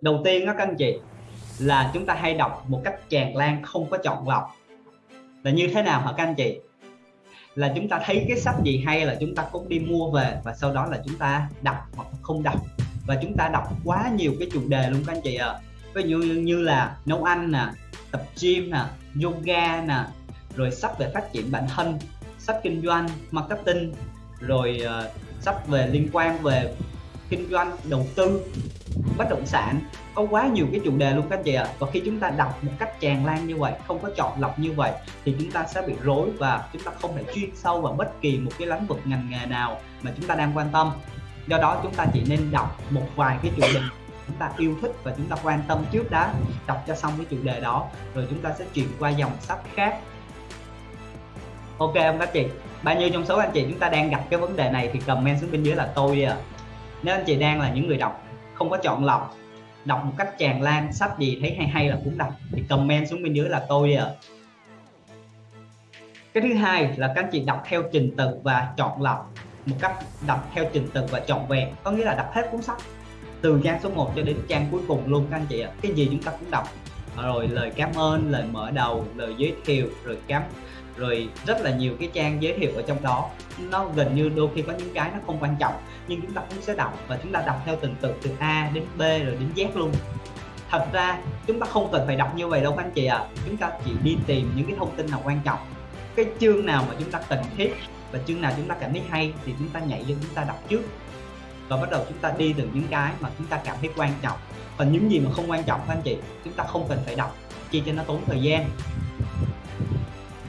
đầu tiên đó các anh chị là chúng ta hay đọc một cách tràn lan không có chọn lọc. Là như thế nào hả các anh chị? Là chúng ta thấy cái sách gì hay là chúng ta cũng đi mua về và sau đó là chúng ta đọc hoặc không đọc. Và chúng ta đọc quá nhiều cái chủ đề luôn các anh chị ạ. À. ví dụ như, như là nấu ăn nè tập gym nè yoga nè rồi sách về phát triển bản thân sách kinh doanh marketing rồi uh, sách về liên quan về kinh doanh đầu tư bất động sản. Có quá nhiều cái chủ đề luôn các anh chị ạ. À. và khi chúng ta đọc một cách tràn lan như vậy, không có chọn lọc như vậy, thì chúng ta sẽ bị rối và chúng ta không thể chuyên sâu vào bất kỳ một cái lĩnh vực ngành nghề nào mà chúng ta đang quan tâm. Do đó, chúng ta chỉ nên đọc một vài cái chủ đề chúng ta yêu thích và chúng ta quan tâm trước đã. Đọc cho xong cái chủ đề đó, rồi chúng ta sẽ chuyển qua dòng sách khác. Ok không các chị? Bao nhiêu trong số anh chị chúng ta đang gặp cái vấn đề này thì comment xuống bên dưới là tôi à nếu anh chị đang là những người đọc không có chọn lọc. Đọc một cách tràn lan, sách gì thấy hay hay là cũng đọc. Thì comment xuống bên dưới là tôi à cái thứ hai là các anh chị đọc theo trình tự và chọn lọc một cách đọc theo trình tự và chọn vẹn. Có nghĩa là đọc hết cuốn sách. Từ trang số 1 cho đến trang cuối cùng luôn các anh chị ạ. Cái gì chúng ta cũng đọc. Rồi lời cảm ơn, lời mở đầu, lời giới thiệu, rồi cảm rồi rất là nhiều cái trang giới thiệu ở trong đó nó gần như đôi khi có những cái nó không quan trọng nhưng chúng ta cũng sẽ đọc và chúng ta đọc theo từng từ từ A đến B rồi đến Z luôn thật ra chúng ta không cần phải đọc như vậy đâu anh chị ạ à. chúng ta chỉ đi tìm những cái thông tin nào quan trọng cái chương nào mà chúng ta cần thiết và chương nào chúng ta cảm thấy hay thì chúng ta nhảy vô chúng ta đọc trước và bắt đầu chúng ta đi từ những cái mà chúng ta cảm thấy quan trọng còn những gì mà không quan trọng các anh chị chúng ta không cần phải đọc chi cho nó tốn thời gian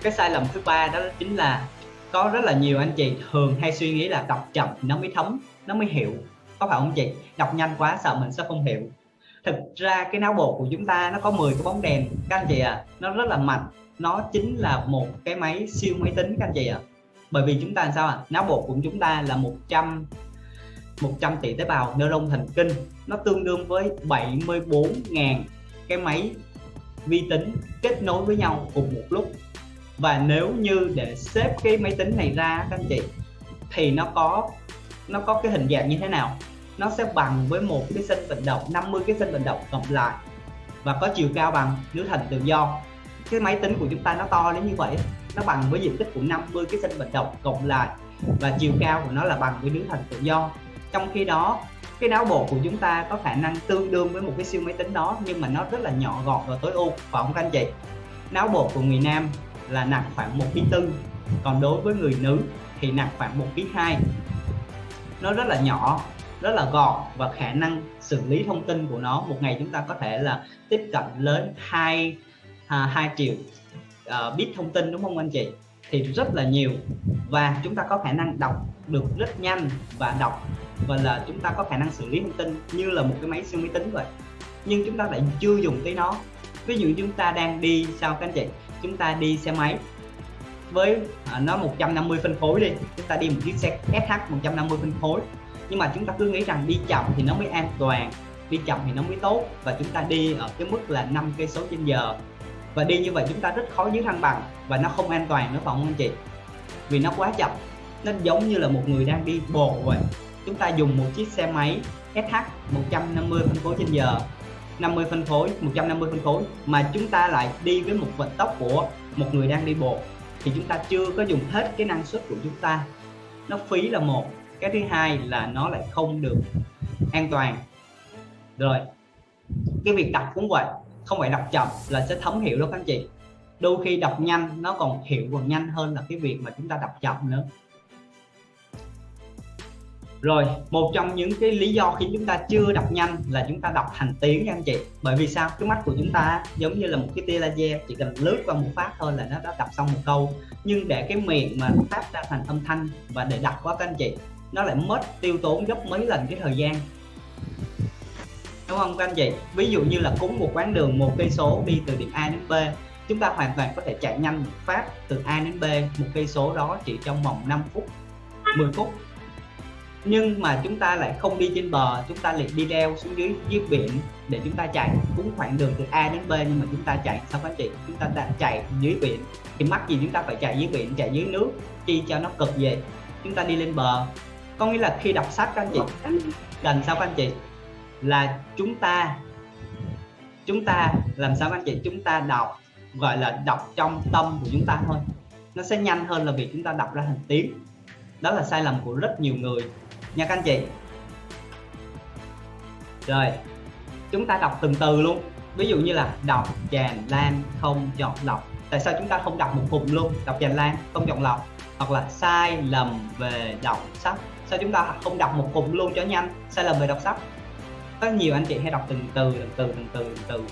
cái sai lầm thứ ba đó chính là có rất là nhiều anh chị thường hay suy nghĩ là đọc chậm nó mới thấm nó mới hiểu. Có phải không chị? Đọc nhanh quá sợ mình sẽ không hiểu. Thực ra cái não bộ của chúng ta nó có 10 cái bóng đèn các anh chị ạ. À, nó rất là mạnh. Nó chính là một cái máy siêu máy tính các anh chị ạ. À. bởi vì chúng ta làm sao ạ? À? não bộ của chúng ta là 100 100 tỷ tế bào neuron thần kinh. Nó tương đương với 74.000 cái máy vi tính kết nối với nhau cùng một lúc và nếu như để xếp cái máy tính này ra, các anh chị, thì nó có nó có cái hình dạng như thế nào? Nó sẽ bằng với một cái sân vận động 50 cái sân vận động cộng lại. Và có chiều cao bằng, nếu thành tự do. Cái máy tính của chúng ta nó to đến như vậy, nó bằng với diện tích của 50 cái sân vận động cộng lại. Và chiều cao của nó là bằng với đứa thành tự do. Trong khi đó, cái não bộ của chúng ta có khả năng tương đương với một cái siêu máy tính đó, nhưng mà nó rất là nhỏ gọn và tối ưu, phải không các anh chị? Não bộ của người nam là nặng khoảng một ký tư. Còn đối với người nữ thì nặng khoảng một ký hai. Nó rất là nhỏ rất là gọn và khả năng xử lý thông tin của nó. Một ngày chúng ta có thể là tiếp cận lớn hai à, hai triệu uh, bit thông tin đúng không anh chị? Thì rất là nhiều. Và chúng ta có khả năng đọc được rất nhanh và đọc và là chúng ta có khả năng xử lý thông tin như là một cái máy siêu máy tính vậy. Nhưng chúng ta lại chưa dùng tới nó. Ví dụ chúng ta đang đi sao các anh chị? Chúng ta đi xe máy với à, nó 150 phân khối đi. Chúng ta đi một chiếc xe SH 150 phân khối nhưng mà chúng ta cứ nghĩ rằng đi chậm thì nó mới an toàn đi chậm thì nó mới tốt. Và chúng ta đi ở cái mức là 5 cây số trên giờ. Và đi như vậy chúng ta rất khó giữ thăng bằng và nó không an toàn nữa phải không anh chị? Vì nó quá chậm. Nó giống như là một người đang đi bộ vậy. Chúng ta dùng một chiếc xe máy SH 150 phân khối trên giờ. 50 phân khối 150 phân khối mà chúng ta lại đi với một vận tốc của một người đang đi bộ, thì chúng ta chưa có dùng hết cái năng suất của chúng ta. Nó phí là một, cái thứ hai là nó lại không được an toàn. Rồi, cái việc đọc cũng vậy, không phải đọc chậm là sẽ thấm hiểu đó các anh chị. Đôi khi đọc nhanh, nó còn hiểu còn nhanh hơn là cái việc mà chúng ta đọc chậm nữa rồi, một trong những cái lý do khiến chúng ta chưa đọc nhanh là chúng ta đọc thành tiếng nha anh chị. Bởi vì sao? Cái mắt của chúng ta giống như là một cái tia laser, chỉ cần lướt qua một phát thôi là nó đã đọc xong một câu. Nhưng để cái miệng mà phát ra thành âm thanh và để đọc qua các anh chị, nó lại mất tiêu tốn gấp mấy lần cái thời gian. Đúng không các anh chị? Ví dụ như là cúng một quán đường một cây số đi từ điểm A đến B, chúng ta hoàn toàn có thể chạy nhanh một phát từ A đến B một cây số đó chỉ trong vòng 5 phút 10 phút nhưng mà chúng ta lại không đi trên bờ, chúng ta lại đi leo xuống dưới dưới biển để chúng ta chạy. Cũng khoảng đường từ A đến B nhưng mà chúng ta chạy. Sao các anh chị? Chúng ta đã chạy dưới biển. Thì mắc gì chúng ta phải chạy dưới biển, chạy dưới nước chi cho nó cực vậy? Chúng ta đi lên bờ. Có nghĩa là khi đọc sách các anh chị cần sao các anh chị? Là chúng ta chúng ta, làm sao các anh chị? Chúng ta đọc, gọi là đọc trong tâm của chúng ta thôi. Nó sẽ nhanh hơn là việc chúng ta đọc ra thành tiếng. Đó là sai lầm của rất nhiều người nha các anh chị. Rồi, chúng ta đọc từng từ luôn. Ví dụ như là đọc tràn lan không chọn lọc. Tại sao chúng ta không đọc một cụm luôn? Đọc tràn lan không chọn lọc. Hoặc là sai lầm về đọc sách. Sao chúng ta không đọc một cụm luôn cho nhanh? Sai lầm về đọc sách. Có nhiều anh chị hay đọc từng từ từng từ từng từ từng từ.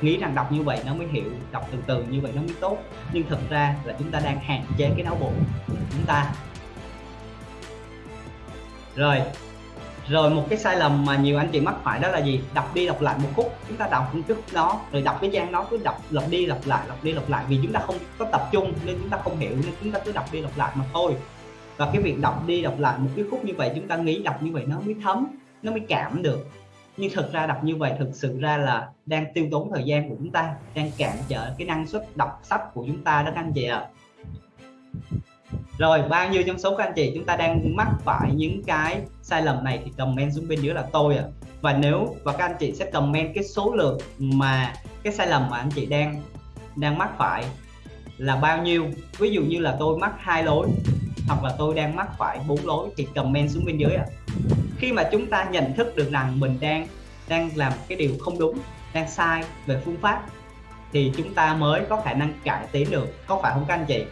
Nghĩ rằng đọc như vậy nó mới hiểu, đọc từng từ như vậy nó mới tốt. Nhưng thực ra là chúng ta đang hạn chế cái não bộ của chúng ta rồi. Rồi, một cái sai lầm mà nhiều anh chị mắc phải đó là gì? Đọc đi đọc lại một khúc, chúng ta đọc một chút đó, rồi đọc cái trang đó, cứ đọc lặp đi lặp lại, lặp đi lặp lại vì chúng ta không có tập trung nên chúng ta không hiểu nên chúng ta cứ đọc đi đọc lại mà thôi. Và cái việc đọc đi đọc lại một cái khúc như vậy, chúng ta nghĩ đọc như vậy nó mới thấm, nó mới cảm được. Nhưng thực ra đọc như vậy thực sự ra là đang tiêu tốn thời gian của chúng ta, đang cản trở cái năng suất đọc sách của chúng ta đó các anh chị ạ. à rồi, bao nhiêu trong số các anh chị chúng ta đang mắc phải những cái sai lầm này thì comment xuống bên dưới là tôi ạ à. và nếu, và các anh chị sẽ comment cái số lượng mà cái sai lầm mà anh chị đang đang mắc phải là bao nhiêu ví dụ như là tôi mắc hai lối, hoặc là tôi đang mắc phải bốn lối thì comment xuống bên dưới ạ à. khi mà chúng ta nhận thức được rằng mình đang đang làm cái điều không đúng, đang sai về phương pháp, thì chúng ta mới có khả năng cải tiến được có phải không các anh chị